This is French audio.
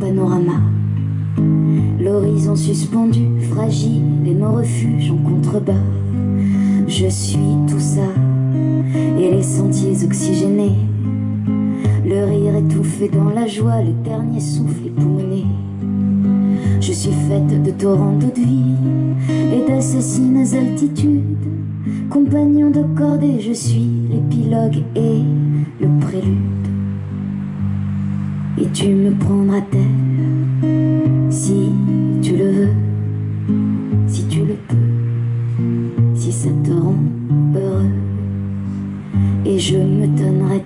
panorama. L'horizon suspendu, fragile et mon refuge en contrebas. Je suis tout ça et les sentiers oxygénés. Le rire étouffé dans la joie, le dernier souffle époumoné. Je suis faite de torrents d'eau de vie et d'assassines altitudes. Compagnon de cordée, je suis l'épilogue et le prélude. Et tu me prendras terre si tu le veux, si tu le peux, si ça te rend heureux. Et je me donnerai